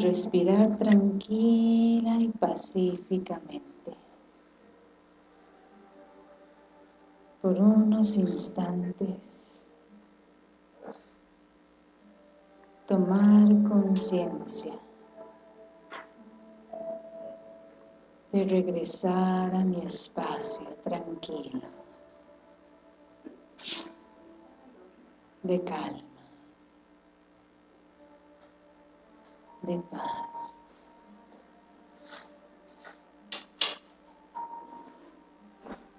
respirar tranquila y pacíficamente. Por unos instantes, tomar conciencia de regresar a mi espacio tranquilo, de calma. De paz.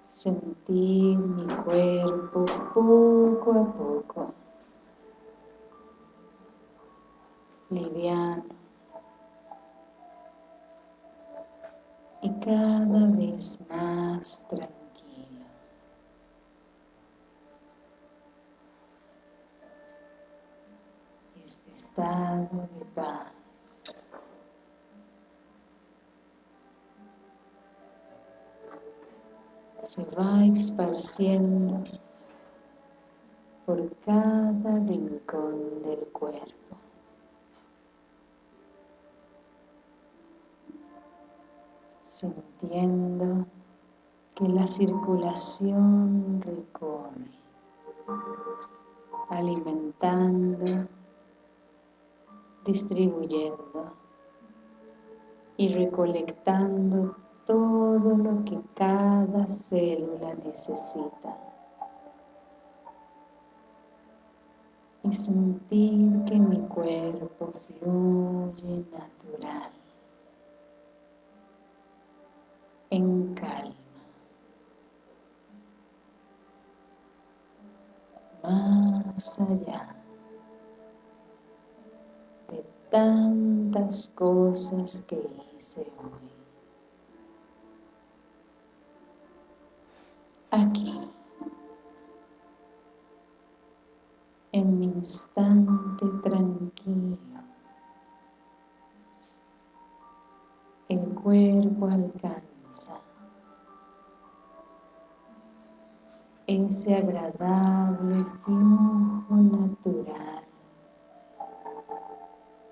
Sentir mi cuerpo poco a poco, liviano y cada vez más tranquilo. Este estado de paz se va esparciendo por cada rincón del cuerpo. Sintiendo que la circulación recorre, alimentando, distribuyendo y recolectando todo lo que cada célula necesita. Y sentir que mi cuerpo fluye natural, en calma. Más allá de tantas cosas que hice hoy. Aquí, en mi instante tranquilo. El cuerpo alcanza ese agradable flujo natural,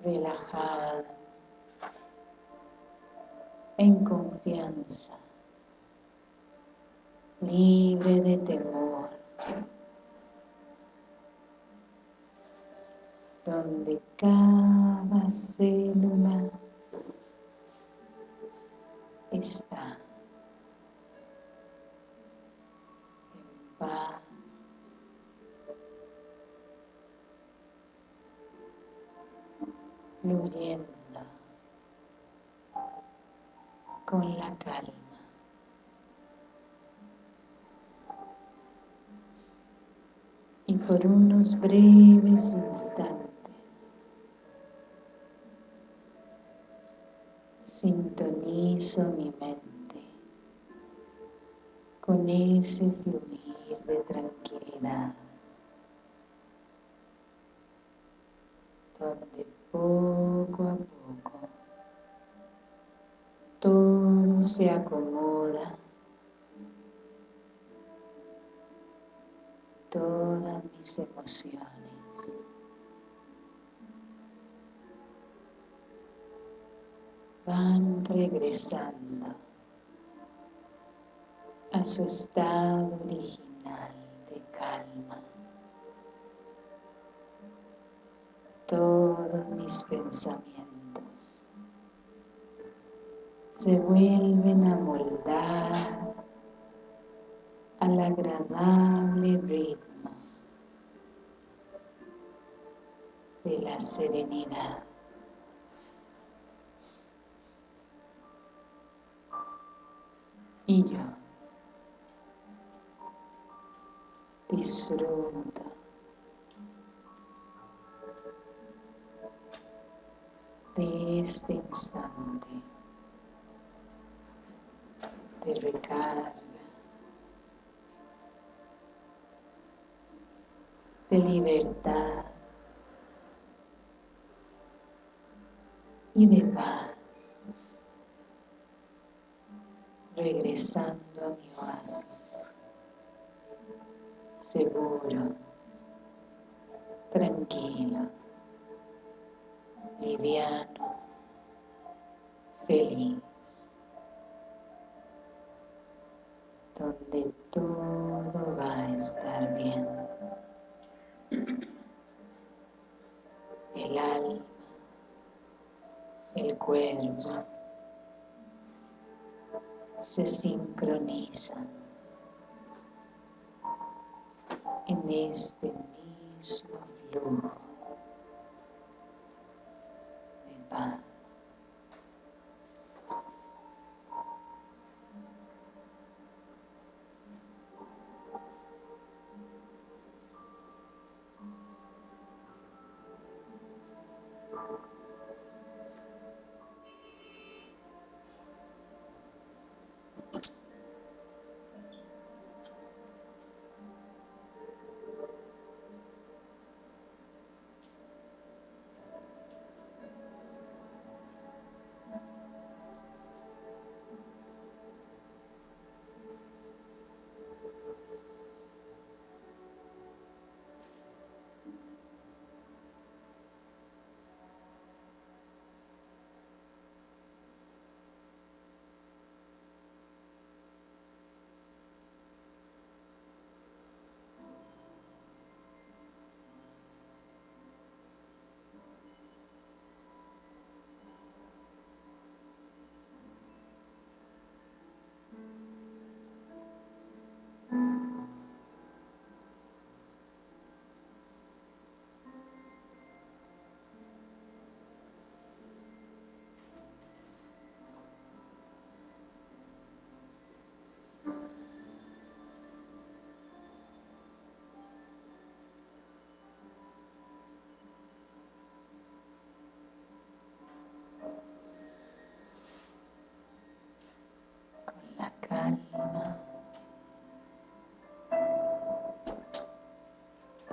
relajado, en confianza libre de temor, donde cada célula está en paz, fluyendo con la calma. Y por unos breves instantes sintonizo mi mente con ese fluir de tranquilidad mis emociones. Van regresando a su estado original de calma. Todos mis pensamientos se vuelven a moldar al agradable ritmo la serenidad. Y yo disfruto de este instante de recarga de libertad y de paz, regresando a mi oasis, seguro, tranquilo, liviano feliz, donde todo va a estar bien. El alma, el cuerpo se sincronizan en este mismo flujo de paz.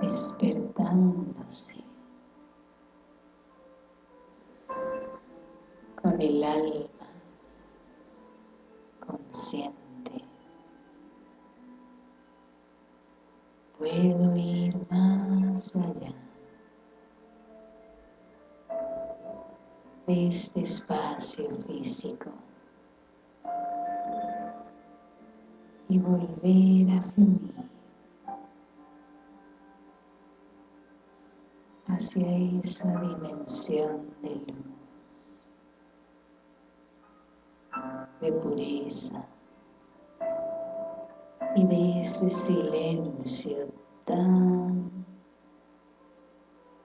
Despertándose. Con el alma consciente. Puedo ir más allá. De este espacio físico. Y volver a fluir hacia esa dimensión de luz, de pureza y de ese silencio tan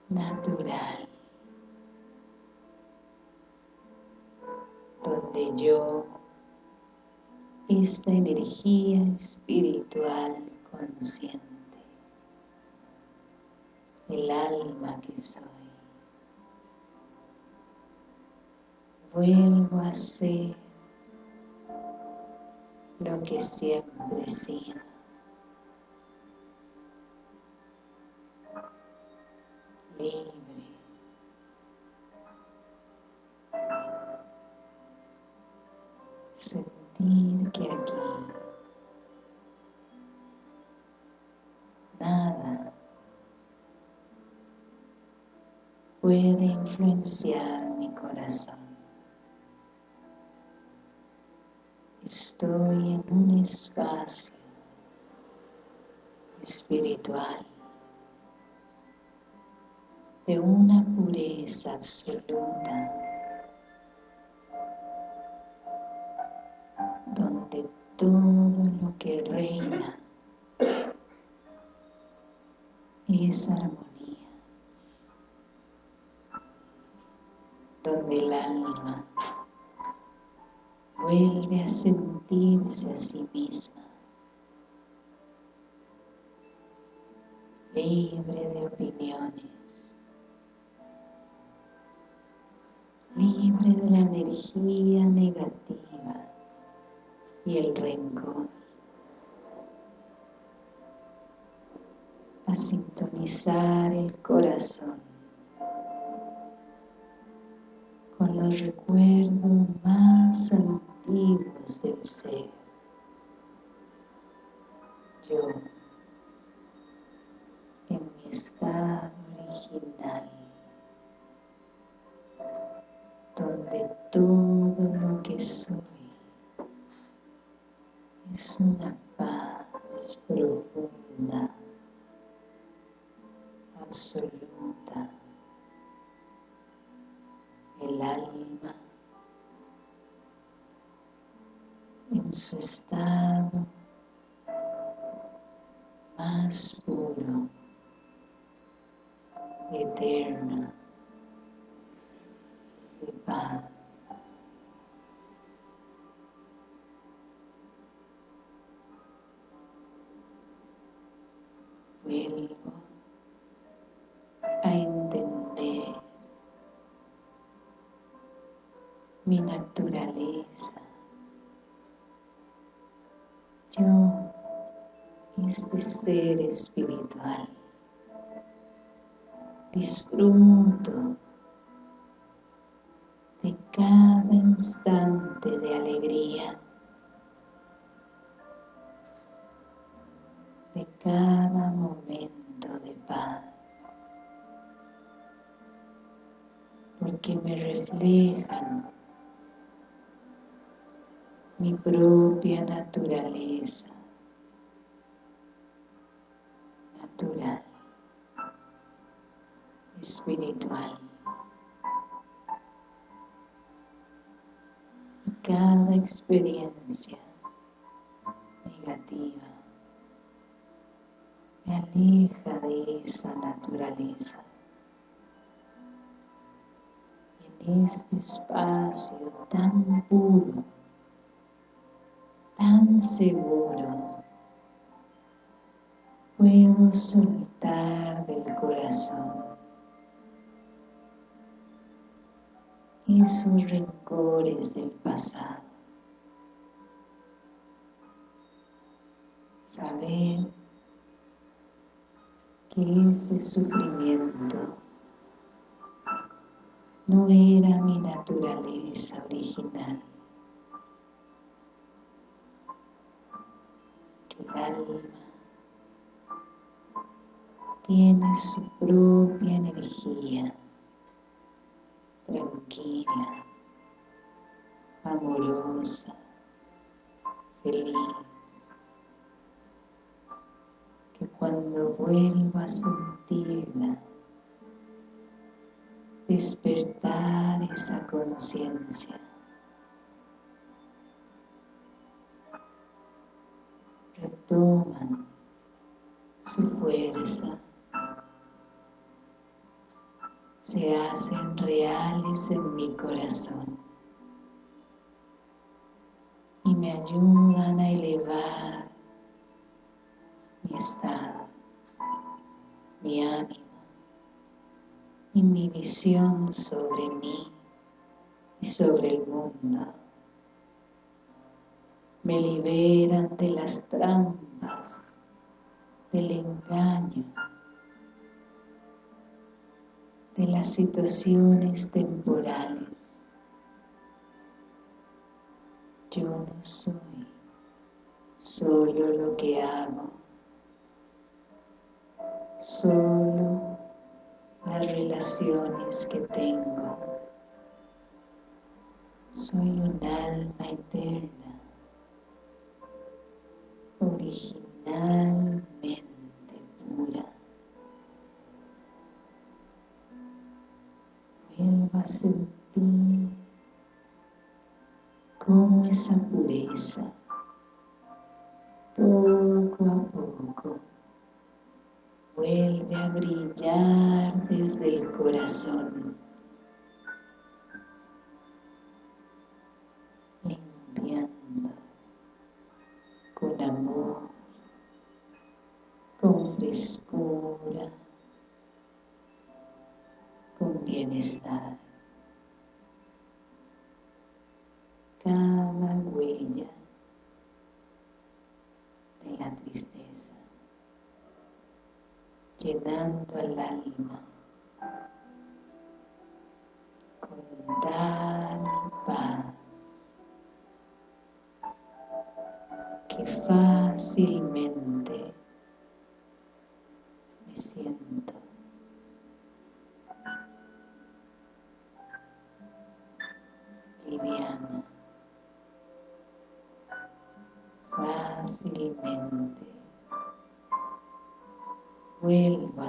natural donde yo esta energía espiritual consciente el alma que soy. Vuelvo a ser lo que siempre he sido. Libre. Sentir que aquí nada puede influenciar mi corazón. Estoy en un espacio espiritual de una pureza absoluta donde todo lo que reina es armonía donde el alma. Vuelve a sentirse a sí misma, libre de opiniones, libre de la energía negativa y el rencor, a sintonizar el corazón los recuerdos más antiguos del ser. Yo, en mi estado original, donde todo lo que soy es una paz profunda, absoluta. El alma en su estado más puro, eterno, de paz. Vuelvo mi naturaleza. Yo, este ser espiritual, disfruto de cada instante de alegría, de cada momento de paz, porque me reflejan mi propia naturaleza natural, espiritual. Y cada experiencia negativa me aleja de esa naturaleza. En este espacio tan puro, tan seguro, puedo soltar del corazón esos rencores del pasado. Saber que ese sufrimiento no era mi naturaleza original. El alma. Tiene su propia energía, tranquila, amorosa, feliz, que cuando vuelva a sentirla, despertar esa conciencia, retoman su fuerza, se hacen reales en mi corazón y me ayudan a elevar mi estado, mi ánimo y mi visión sobre mí y sobre el mundo. Me liberan de las trampas, del engaño, de las situaciones temporales. Yo no soy solo lo que hago, solo las relaciones que tengo. Soy un alma eterna, originalmente pura. Vuelvo a sentir cómo esa pureza, poco a poco, vuelve a brillar desde el corazón, frescura, con bienestar. Cada huella de la tristeza, llenando al alma con tal paz que fácilmente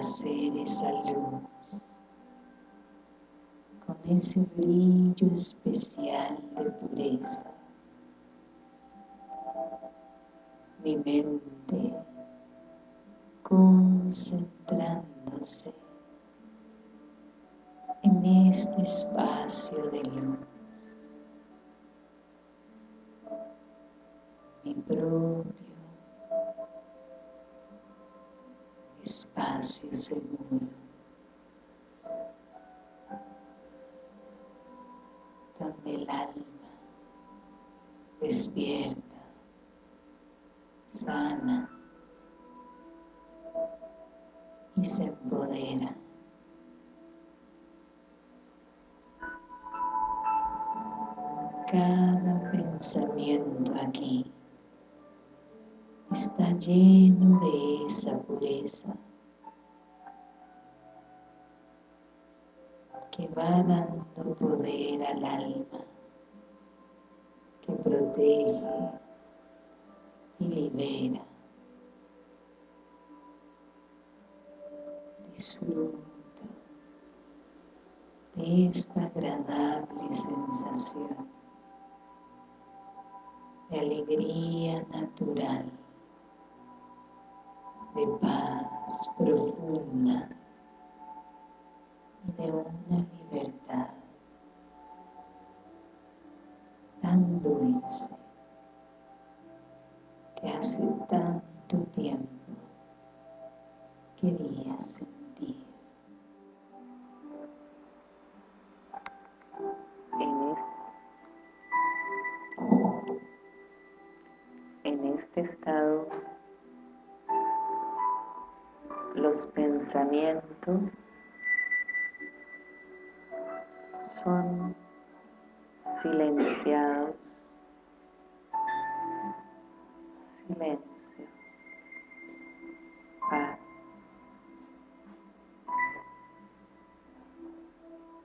ser esa luz con ese brillo especial de pureza. Mi mente concentrándose en este espacio de luz. Mi propio espacio seguro. Donde el alma despierta, sana y se empodera. Cada está lleno de esa pureza que va dando poder al alma, que protege y libera. Disfruta de esta agradable sensación de alegría natural, de paz profunda y de una libertad tan dulce que hace tanto tiempo quería sentir. En este, estado los pensamientos son silenciados, silencio, paz.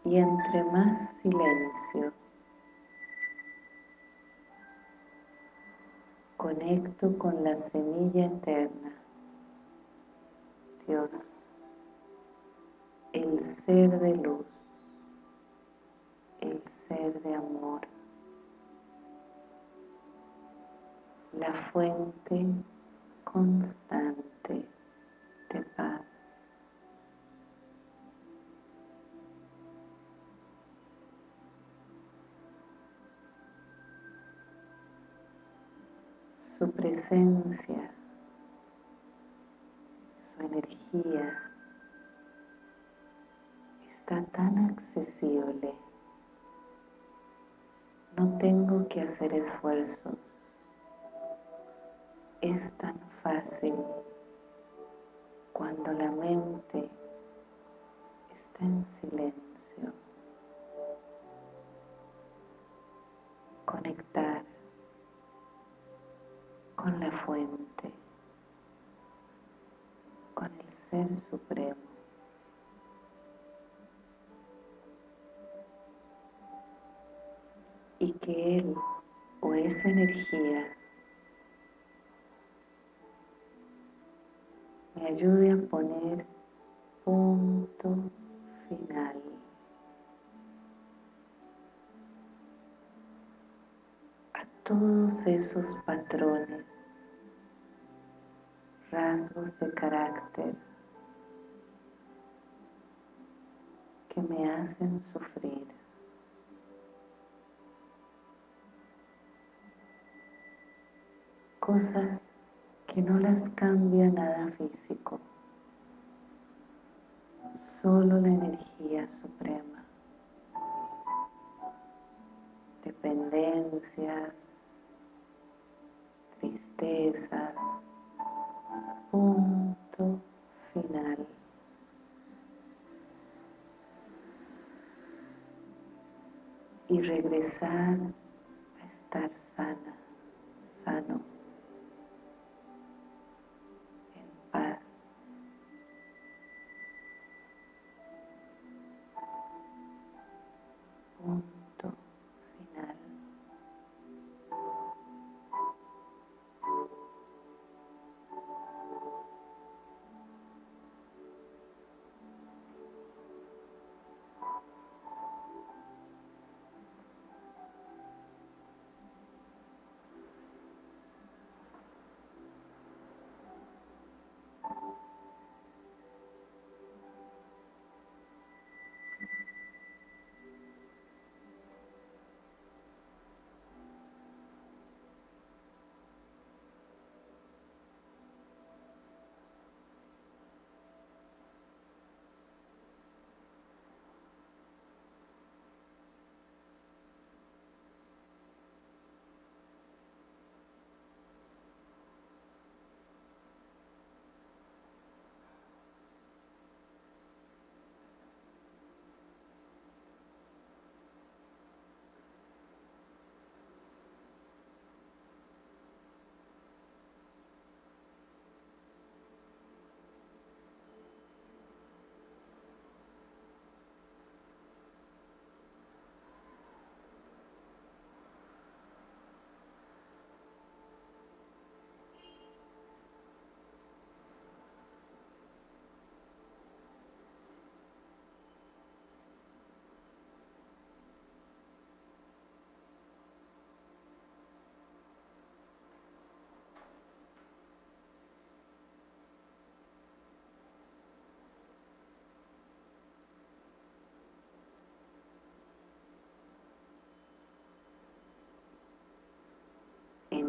Y entre más silencio, conecto con la semilla eterna, Dios, el ser de luz el ser de amor, la fuente constante de paz. Su presencia, energía está tan accesible no tengo que hacer esfuerzos. Es tan fácil cuando la mente está en silencio. Conectar con la fuente, con el Ser Supremo. y que Él o esa energía me ayude a poner punto final. a todos esos patrones, rasgos de carácter que me hacen sufrir. cosas que no las cambia nada físico, solo la energía suprema, dependencias, tristezas, punto final. Y regresar a estar sana,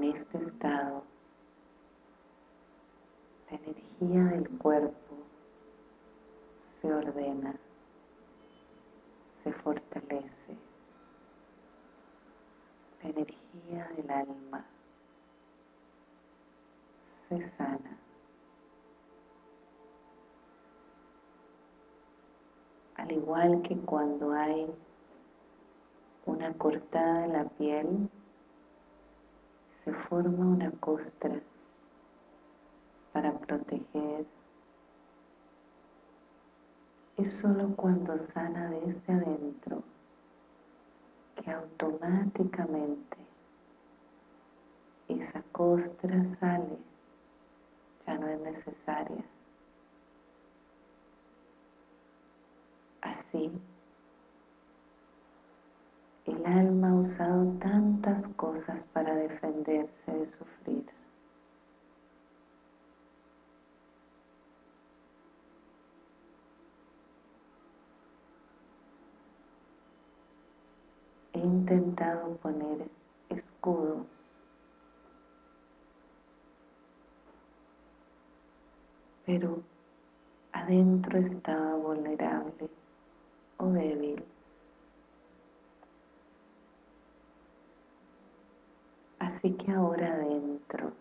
este estado, la energía del cuerpo se ordena, se fortalece, la energía del alma se sana. Al igual que cuando hay una cortada en la piel, se forma una costra para proteger. Es solo cuando sana desde adentro que automáticamente esa costra sale, ya no es necesaria. Así, el alma ha usado tantas cosas para defenderse de sufrir. He intentado poner escudos pero adentro estaba vulnerable o débil. Así que ahora adentro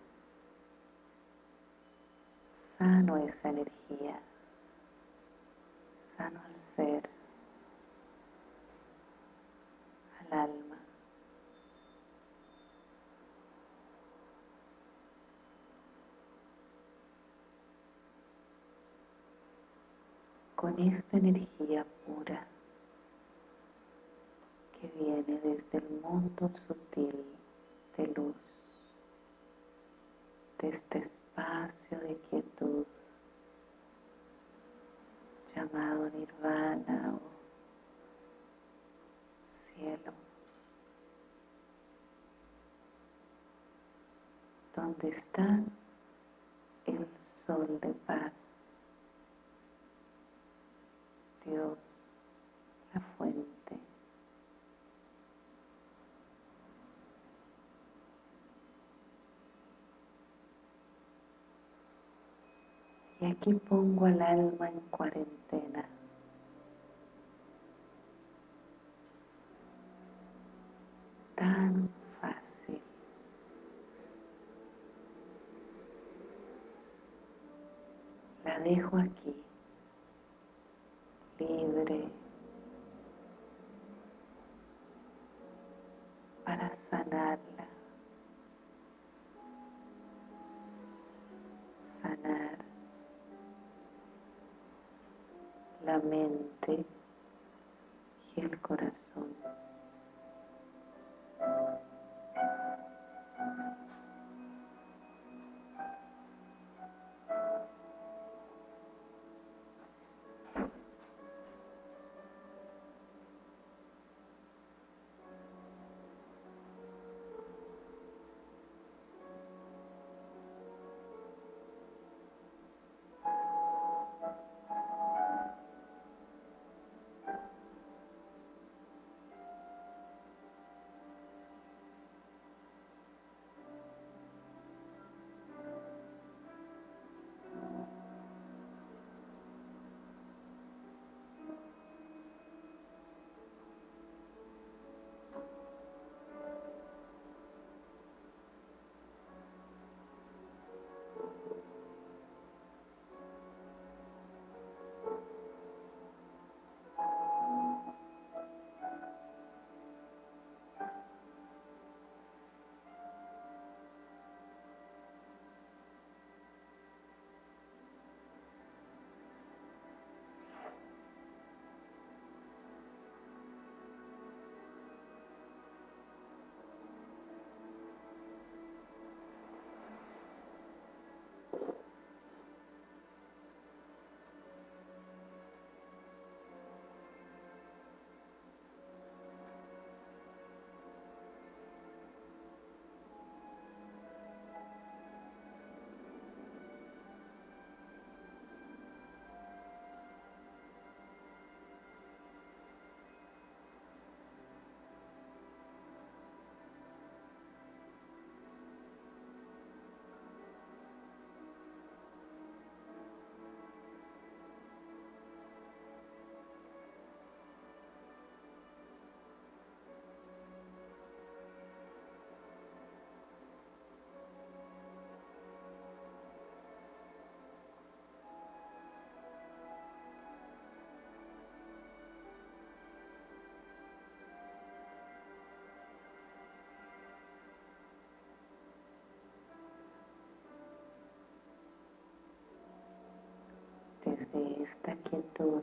sano esa energía, sano al ser, al alma. Con esta energía pura que viene desde el mundo sutil de luz, de este espacio de quietud llamado nirvana o cielo, donde está el sol de paz, Dios, la fuente. Y aquí pongo al alma en cuarentena. Desde esta quietud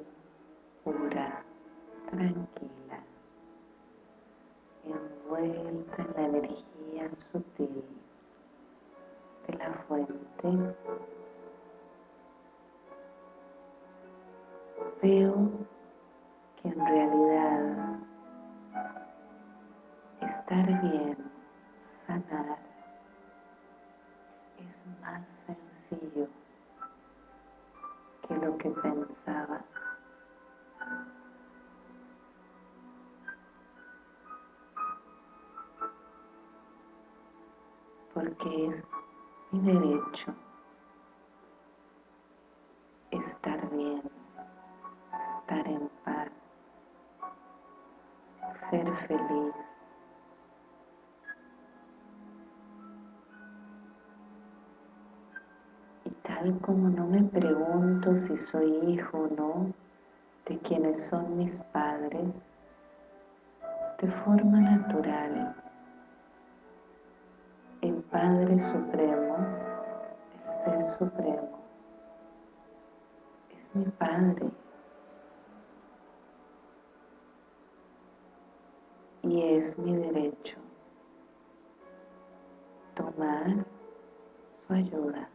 pura, tranquila, envuelta en la energía sutil de la fuente, veo que en realidad estar bien, pensaba. Porque es mi derecho estar bien, estar en paz, ser feliz. Como no me pregunto si soy hijo o no de quienes son mis padres, de forma natural, el Padre Supremo, el Ser Supremo, es mi Padre. Y es mi derecho tomar su ayuda.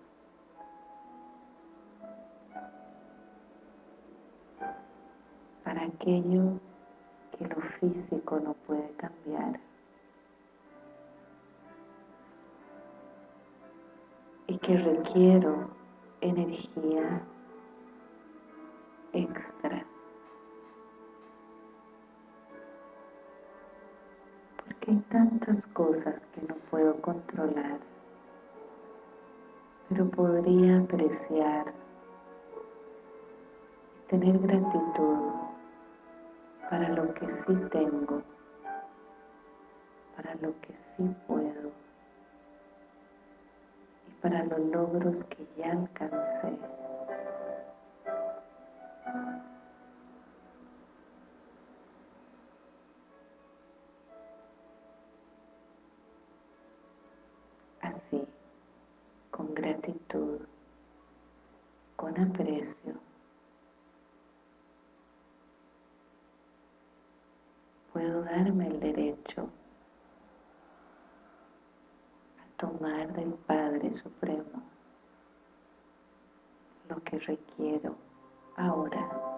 Para aquello que lo físico no puede cambiar. Y que requiero energía extra. Porque hay tantas cosas que no puedo controlar, pero podría apreciar tener gratitud para lo que sí tengo, para lo que sí puedo y para los logros que ya alcancé. Así, con gratitud, con aprecio, puedo darme el derecho a tomar del Padre Supremo lo que requiero ahora.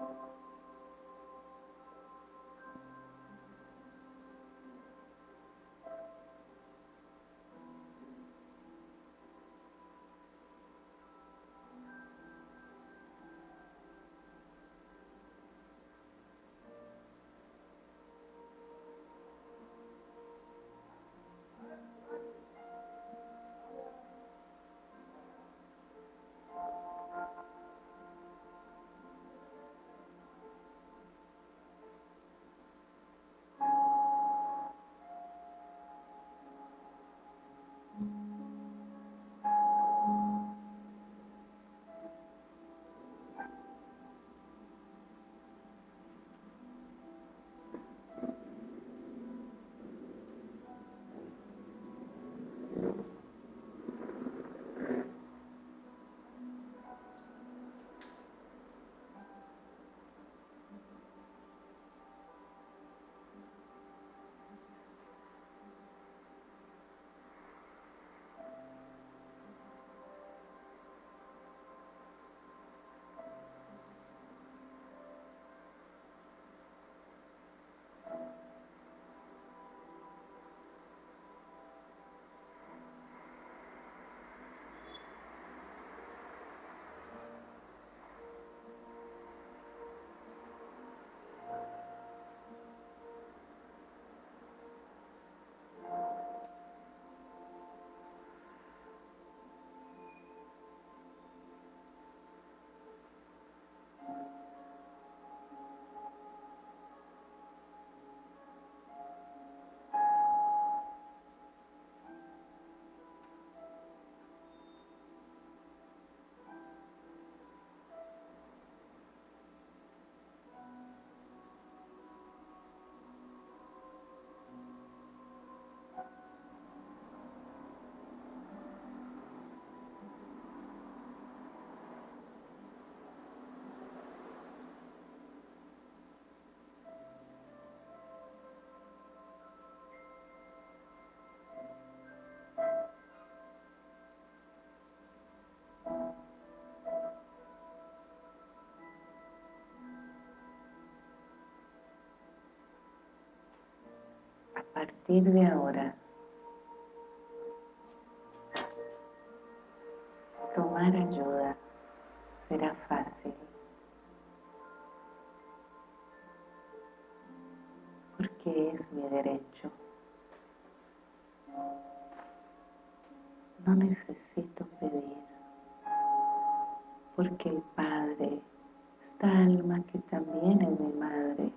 Partir de ahora, tomar ayuda será fácil. Porque es mi derecho. No necesito pedir. Porque el Padre, esta alma que también es mi madre,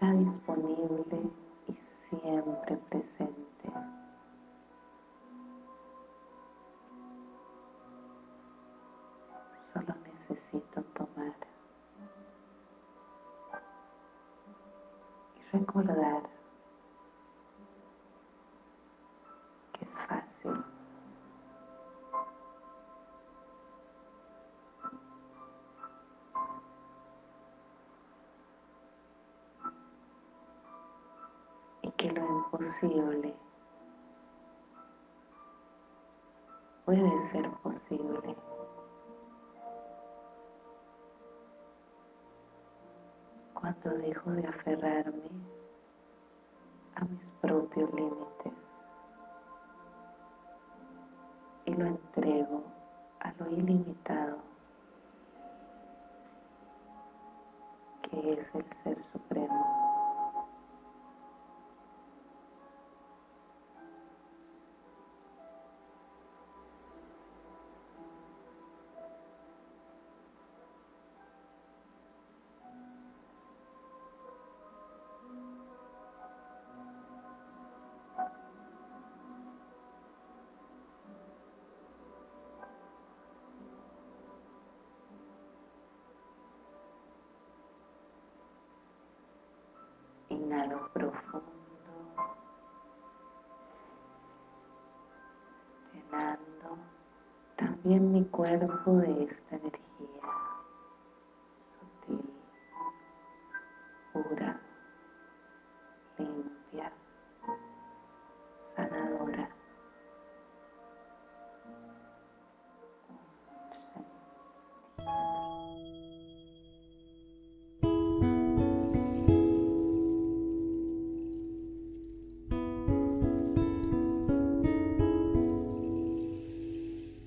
está disponible y siempre presente. Solo necesito tomar y recordar imposible puede ser posible. Cuando dejo de aferrarme a mis propios límites y lo entrego a lo ilimitado que es el Ser Supremo. Inhalo profundo, llenando también mi cuerpo de esta energía.